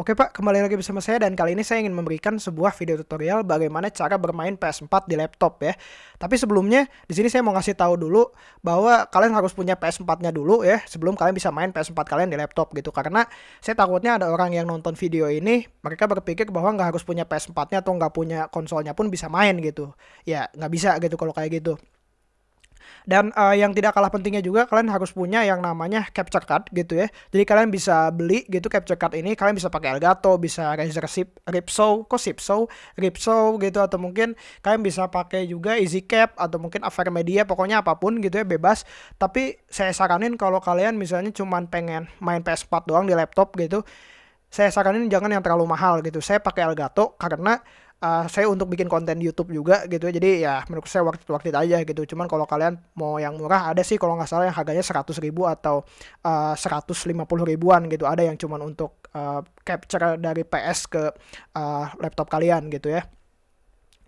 Oke Pak, kembali lagi bersama saya dan kali ini saya ingin memberikan sebuah video tutorial bagaimana cara bermain PS4 di laptop ya. Tapi sebelumnya di sini saya mau ngasih tahu dulu bahwa kalian harus punya PS4-nya dulu ya sebelum kalian bisa main PS4 kalian di laptop gitu. Karena saya takutnya ada orang yang nonton video ini mereka berpikir bahwa nggak harus punya PS4-nya atau nggak punya konsolnya pun bisa main gitu. Ya nggak bisa gitu kalau kayak gitu. Dan uh, yang tidak kalah pentingnya juga kalian harus punya yang namanya capture card gitu ya. Jadi kalian bisa beli gitu capture card ini, kalian bisa pakai Elgato, bisa Razer Sip, Ripso, kok Sipso, Ripso gitu atau mungkin kalian bisa pakai juga EasyCap atau mungkin Media, pokoknya apa pun gitu ya bebas. Tapi saya saranin kalau kalian misalnya cuman pengen main PS4 doang di laptop gitu, saya saranin jangan yang terlalu mahal gitu. Saya pakai Elgato karena uh, saya untuk bikin konten YouTube juga gitu ya. Jadi ya menurut saya waktu waktu aja gitu. Cuman kalau kalian mau yang murah ada sih kalau nggak salah yang harganya 100 ribu atau uh, 150 ribuan gitu. Ada yang cuman untuk uh, capture dari PS ke uh, laptop kalian gitu ya.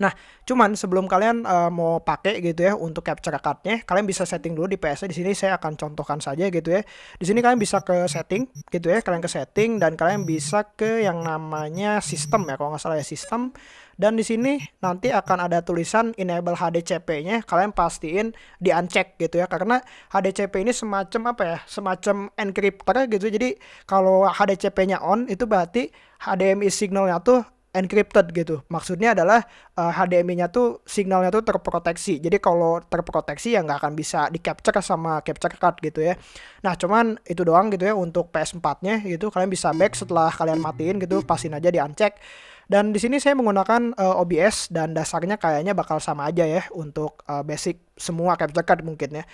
Nah, cuman sebelum kalian uh, mau pakai gitu ya untuk capture cardnya, kalian bisa setting dulu di PS. Di sini saya akan contohkan saja gitu ya. Di sini kalian bisa ke setting gitu ya, kalian ke setting dan kalian bisa ke yang namanya sistem ya, kalau nggak salah ya sistem. Dan di sini nanti akan ada tulisan enable HDCP-nya, kalian pastiin di uncheck gitu ya, karena HDCP ini semacam apa ya, semacam encryptor gitu. Jadi kalau HDCP-nya on itu berarti HDMI signalnya tuh encrypted gitu. Maksudnya adalah uh, eh, HDMI-nya tuh signalnya tuh terproteksi. Jadi kalau terproteksi ya nggak akan bisa di capture sama capture card gitu ya. Nah cuman itu doang gitu ya untuk PS4-nya gitu. Kalian bisa back setelah kalian matiin gitu, pasin aja di uncheck. Dan di sini saya menggunakan uh, eh, OBS dan dasarnya kayaknya bakal sama aja ya untuk uh, basic semua capture card mungkin ya.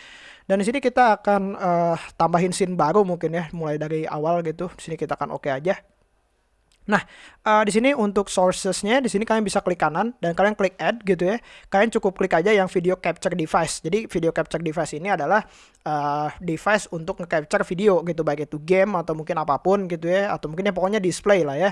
Dan di sini kita akan uh, tambahin scene baru mungkin ya, mulai dari awal gitu. Di sini kita akan oke okay aja. Nah, uh, di sini untuk sourcesnya, di sini kalian bisa klik kanan dan kalian klik add gitu ya. Kalian cukup klik aja yang video capture device. Jadi video capture device ini adalah uh, device untuk nge-capture video gitu, baik itu game atau mungkin apa pun gitu ya, atau mungkin ya pokoknya display lah ya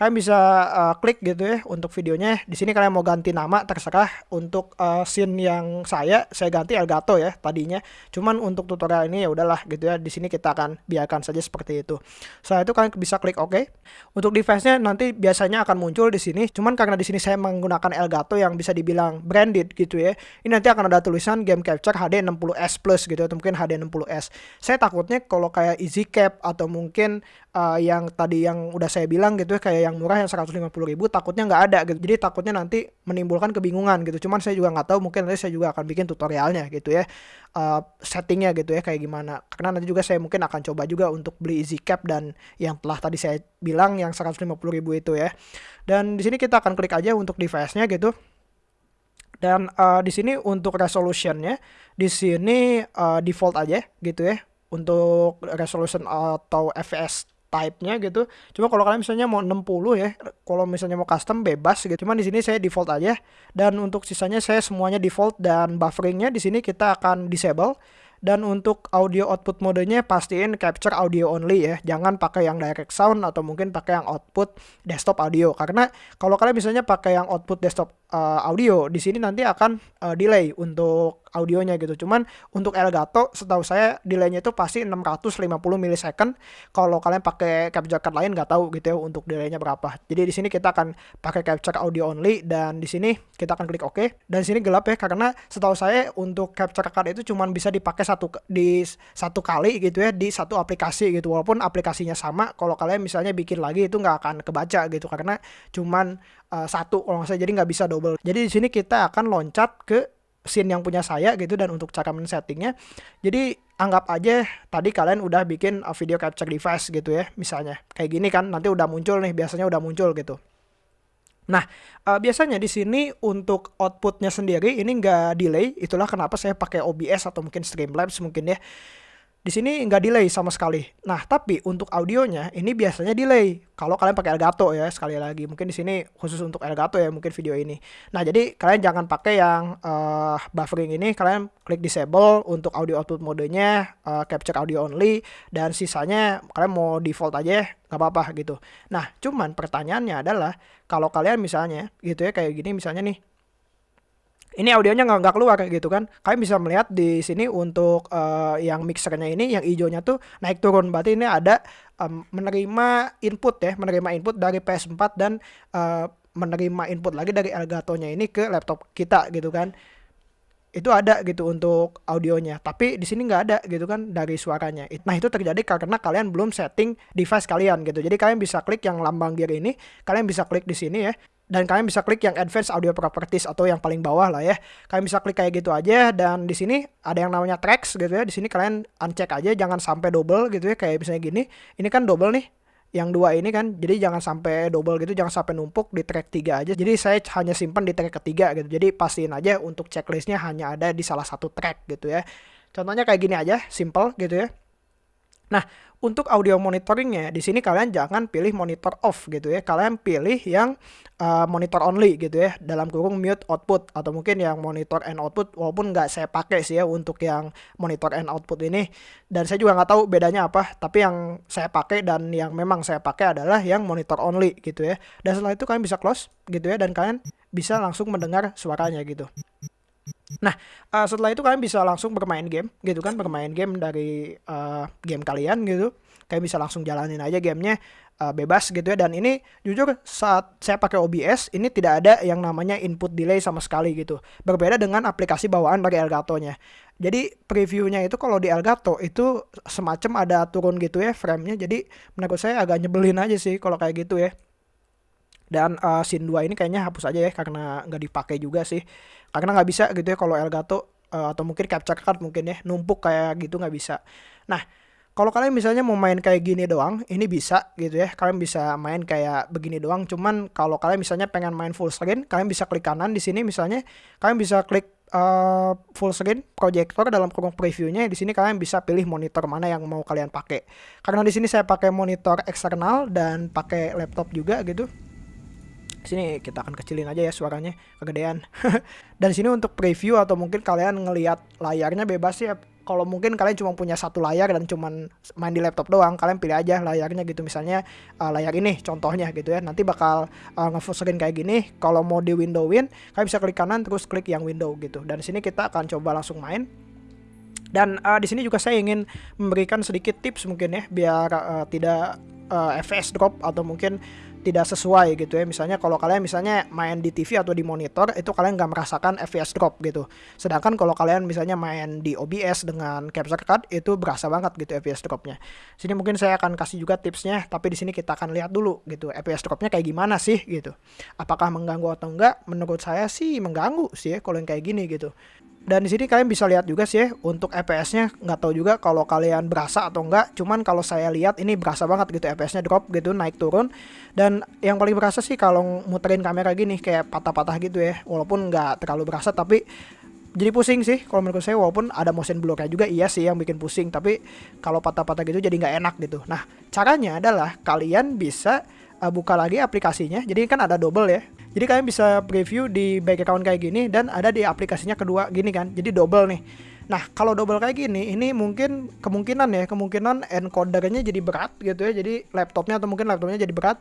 kalian bisa uh, klik gitu ya untuk videonya. Di sini kalian mau ganti nama terserah. Untuk uh, scene yang saya saya ganti Elgato ya tadinya. Cuman untuk tutorial ini ya udahlah gitu ya. Di sini kita akan biarkan saja seperti itu. Setelah itu kalian bisa klik OK. Untuk device-nya nanti biasanya akan muncul di sini. Cuman karena di sini saya menggunakan Elgato yang bisa dibilang branded gitu ya. Ini nanti akan ada tulisan game capture HD 60s plus gitu atau mungkin HD 60s. Saya takutnya kalau kayak EasyCap atau mungkin uh, yang tadi yang udah saya bilang gitu ya kayak yang murah yang 150 ribu takutnya nggak ada gitu. Jadi takutnya nanti menimbulkan kebingungan gitu. Cuman saya juga nggak tahu mungkin nanti saya juga akan bikin tutorialnya gitu ya uh, settingnya gitu ya kayak gimana. Karena nanti juga saya mungkin akan coba juga untuk beli easy cap dan yang telah tadi saya bilang yang 150 ribu itu ya. Dan di sini kita akan klik aja untuk device-nya gitu dan uh, di sini untuk resolutionnya di sini uh, default aja gitu ya untuk resolution atau FPS type-nya gitu. Cuma kalau kalian misalnya mau 60 ya, kalau misalnya mau custom bebas gitu. Cuman di sini saya default aja dan untuk sisanya saya semuanya default dan bufferingnya di sini kita akan disable dan untuk audio output modenya pastiin capture audio only ya. Jangan pakai yang direct sound atau mungkin pakai yang output desktop audio. Karena kalau kalian misalnya pakai yang output desktop uh, audio, di sini nanti akan uh, delay untuk audionya gitu. Cuman untuk Elgato setahu saya delaynya itu pasti 650 milisecond. Kalau kalian pakai capture card lain nggak tahu gitu ya untuk delaynya berapa. Jadi di sini kita akan pakai capture audio only dan di sini kita akan klik OK. Dan sini gelap ya karena setahu saya untuk capture card itu cuma bisa dipakai satu di satu kali gitu ya di satu aplikasi gitu. Walaupun aplikasinya sama, kalau kalian misalnya bikin lagi itu nggak akan kebaca gitu karena cuman uh, satu kalau salah jadi nggak bisa double. Jadi di sini kita akan loncat ke scene yang punya saya gitu dan untuk cara men-settingnya. Jadi anggap aja tadi kalian udah bikin uh, video capture device gitu ya misalnya. Kayak gini kan nanti udah muncul nih biasanya udah muncul gitu. Nah, uh, biasanya di sini untuk outputnya sendiri ini nggak delay, itulah kenapa saya pakai OBS atau mungkin Streamlabs mungkin ya. Di sini nggak delay sama sekali. Nah, tapi untuk audionya ini biasanya delay. Kalau kalian pakai Elgato ya, sekali lagi. Mungkin di sini khusus untuk Elgato ya, mungkin video ini. Nah, jadi kalian jangan pakai yang uh, buffering ini. Kalian klik disable untuk audio output modenya, uh, capture audio only, dan sisanya kalian mau default aja, nggak apa-apa gitu. Nah, cuman pertanyaannya adalah kalau kalian misalnya gitu ya kayak gini misalnya nih ini audionya nggak nggak keluar gitu kan. Kalian bisa melihat di sini untuk uh, yang mixernya ini yang hijaunya tuh naik turun. Berarti ini ada um, menerima input ya menerima input dari PS4 dan uh, menerima input lagi dari Elgato-nya ini ke laptop kita gitu kan. Itu ada gitu untuk audionya tapi di sini nggak ada gitu kan dari suaranya. Nah itu terjadi karena kalian belum setting device kalian gitu. Jadi kalian bisa klik yang lambang gear ini kalian bisa klik di sini ya dan kalian bisa klik yang advanced audio properties atau yang paling bawah lah ya. Kalian bisa klik kayak gitu aja dan di sini ada yang namanya tracks gitu ya. Di sini kalian uncheck aja jangan sampai double gitu ya kayak misalnya gini. Ini kan double nih yang dua ini kan. Jadi jangan sampai double gitu jangan sampai numpuk di track 3 aja. Jadi saya hanya simpan di track ketiga gitu. Jadi pastiin aja untuk checklistnya hanya ada di salah satu track gitu ya. Contohnya kayak gini aja simple gitu ya. Nah, untuk audio monitoringnya di sini kalian jangan pilih monitor off gitu ya. Kalian pilih yang uh, monitor only gitu ya dalam kurung mute output atau mungkin yang monitor and output walaupun nggak saya pakai sih ya untuk yang monitor and output ini dan saya juga nggak tahu bedanya apa. Tapi yang saya pakai dan yang memang saya pakai adalah yang monitor only gitu ya. Dan setelah itu kalian bisa close gitu ya dan kalian bisa langsung mendengar suaranya gitu. Nah, uh, setelah itu kalian bisa langsung bermain game gitu kan, bermain game dari uh, game kalian gitu. Kalian bisa langsung jalanin aja gamenya uh, bebas gitu ya. Dan ini jujur saat saya pakai OBS ini tidak ada yang namanya input delay sama sekali gitu. Berbeda dengan aplikasi bawaan dari Elgato-nya. Jadi previewnya itu kalau di Elgato itu semacam ada turun gitu ya framenya. Jadi menurut saya agak nyebelin aja sih kalau kayak gitu ya. Dan uh, scene 2 ini kayaknya hapus aja ya karena nggak dipakai juga sih. Karena nggak bisa gitu ya kalau Elgato uh, atau mungkin capture card mungkin ya numpuk kayak gitu nggak bisa. Nah kalau kalian misalnya mau main kayak gini doang, ini bisa gitu ya. Kalian bisa main kayak begini doang. Cuman kalau kalian misalnya pengen main full screen, kalian bisa klik kanan di sini misalnya. Kalian bisa klik uh, full screen projector dalam kurung previewnya. Di sini kalian bisa pilih monitor mana yang mau kalian pakai. Karena di sini saya pakai monitor eksternal dan pakai laptop juga gitu sini kita akan kecilin aja ya suaranya kegedean. Dan sini untuk preview atau mungkin kalian ngelihat layarnya bebas ya. Kalau mungkin kalian cuma punya satu layar dan cuma main di laptop doang kalian pilih aja layarnya gitu. Misalnya uh, layar ini contohnya gitu ya. Nanti bakal uh, ngefuserin kayak gini. Kalau mau di window win kalian bisa klik kanan terus klik yang window gitu. Dan sini kita akan coba langsung main. Dan uh, di sini juga saya ingin memberikan sedikit tips mungkin ya biar uh, tidak uh, FPS drop atau mungkin tidak sesuai gitu ya. Misalnya kalau kalian misalnya main di TV atau di monitor itu kalian nggak merasakan FPS drop gitu. Sedangkan kalau kalian misalnya main di OBS dengan capture card itu berasa banget gitu FPS dropnya. Sini mungkin saya akan kasih juga tipsnya tapi di sini kita akan lihat dulu gitu FPS dropnya kayak gimana sih gitu. Apakah mengganggu atau enggak? Menurut saya sih mengganggu sih ya kalau yang kayak gini gitu dan di sini kalian bisa lihat juga sih ya, untuk FPS-nya nggak tahu juga kalau kalian berasa atau enggak. Cuman kalau saya lihat ini berasa banget gitu FPS-nya drop gitu naik turun. Dan yang paling berasa sih kalau muterin kamera gini kayak patah-patah gitu ya. Walaupun nggak terlalu berasa tapi jadi pusing sih kalau menurut saya walaupun ada motion blur-nya juga iya sih yang bikin pusing tapi kalau patah-patah gitu jadi nggak enak gitu. Nah caranya adalah kalian bisa uh, buka lagi aplikasinya. Jadi kan ada double ya. Jadi kalian bisa preview di back account kayak gini dan ada di aplikasinya kedua gini kan. Jadi double nih. Nah, kalau double kayak gini, ini mungkin kemungkinan ya, kemungkinan encodernya jadi berat gitu ya. Jadi laptopnya atau mungkin laptopnya jadi berat.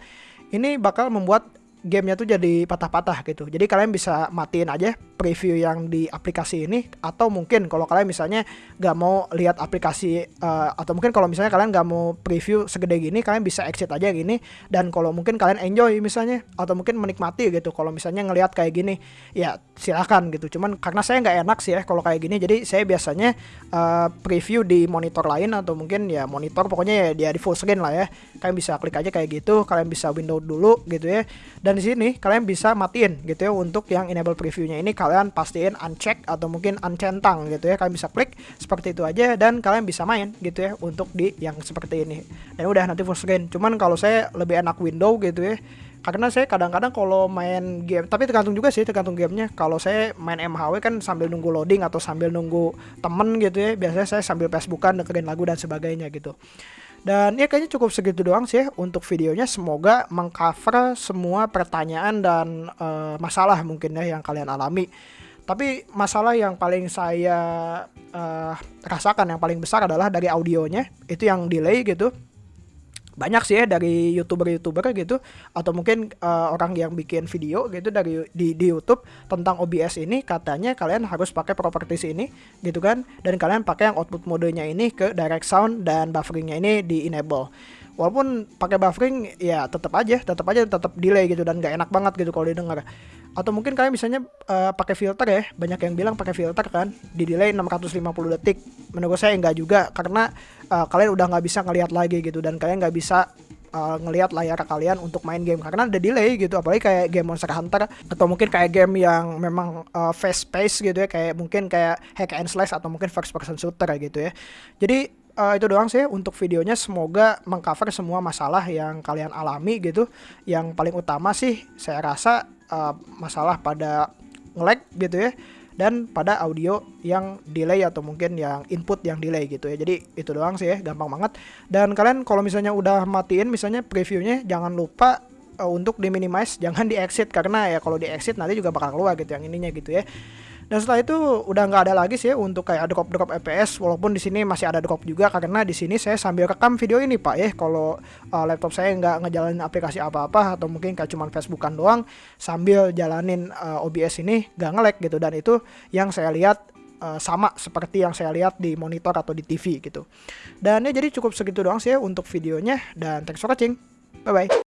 Ini bakal membuat gamenya tuh jadi patah-patah gitu. Jadi kalian bisa matiin aja preview yang di aplikasi ini atau mungkin kalau kalian misalnya nggak mau lihat aplikasi uh, atau mungkin kalau misalnya kalian nggak mau preview segede gini kalian bisa exit aja gini dan kalau mungkin kalian enjoy misalnya atau mungkin menikmati gitu kalau misalnya ngelihat kayak gini ya silakan gitu. Cuman karena saya nggak enak sih ya kalau kayak gini jadi saya biasanya uh, preview di monitor lain atau mungkin ya monitor pokoknya ya dia di full screen lah ya. Kalian bisa klik aja kayak gitu, kalian bisa window dulu gitu ya. Dan di sini kalian bisa matiin gitu ya untuk yang enable previewnya ini kalian pastiin uncheck atau mungkin uncentang gitu ya. Kalian bisa klik seperti itu aja dan kalian bisa main gitu ya untuk di yang seperti ini. Dan udah nanti full screen. Cuman kalau saya lebih enak window gitu ya karena saya kadang-kadang kalau main game tapi tergantung juga sih tergantung gamenya kalau saya main MHW kan sambil nunggu loading atau sambil nunggu temen gitu ya biasanya saya sambil facebookan dengerin lagu dan sebagainya gitu dan ya kayaknya cukup segitu doang sih untuk videonya. Semoga mengcover semua pertanyaan dan uh, masalah mungkin ya yang kalian alami. Tapi masalah yang paling saya uh, rasakan yang paling besar adalah dari audionya itu yang delay gitu. Banyak sih ya dari youtuber-youtuber gitu. Atau mungkin uh, orang yang bikin video gitu dari di, di YouTube tentang OBS ini katanya kalian harus pakai properties ini gitu kan. Dan kalian pakai yang output modenya ini ke direct sound dan bufferingnya ini di enable walaupun pakai buffering ya tetap aja tetap aja tetap delay gitu dan gak enak banget gitu kalau didengar. Atau mungkin kalian misalnya uh, pakai filter ya banyak yang bilang pakai filter kan di delay 650 detik. Menurut saya enggak juga karena uh, kalian udah nggak bisa ngelihat lagi gitu dan kalian nggak bisa uh, ngelihat layar kalian untuk main game. Karena ada delay gitu apalagi kayak game Monster Hunter atau mungkin kayak game yang memang uh, fast pace gitu ya kayak mungkin kayak hack and slash atau mungkin first person shooter gitu ya. Jadi uh, itu doang sih untuk videonya. Semoga mengcover semua masalah yang kalian alami gitu. Yang paling utama sih saya rasa uh, masalah pada nge-lag gitu ya. Dan pada audio yang delay atau mungkin yang input yang delay gitu ya. Jadi itu doang sih ya gampang banget. Dan kalian kalau misalnya udah matiin misalnya previewnya jangan lupa uh, untuk di minimize jangan di exit karena ya kalau di exit nanti juga bakal keluar gitu yang ininya gitu ya dan setelah itu udah nggak ada lagi sih untuk kayak drop drop FPS walaupun di sini masih ada drop juga karena di sini saya sambil rekam video ini pak ya. Kalau uh, laptop saya nggak ngejalanin aplikasi apa-apa atau mungkin kayak cuman Facebookan doang sambil jalanin uh, OBS ini nggak ngelek gitu. Dan itu yang saya lihat uh, sama seperti yang saya lihat di monitor atau di TV gitu. Dan ya jadi cukup segitu doang sih ya untuk videonya. Dan thanks for watching. Bye bye